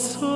So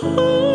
Oh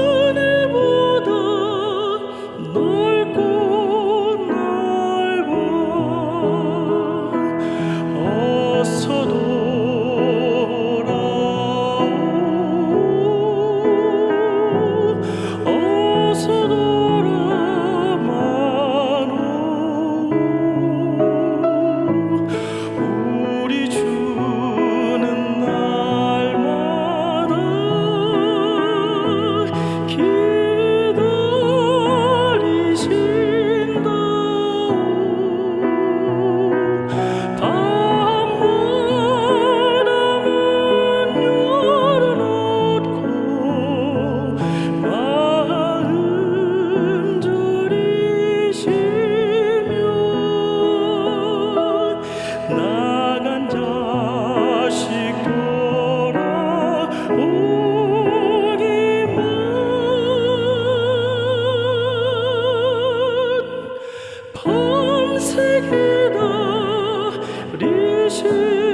나간 자식 돌아오기만 밤새기다 리시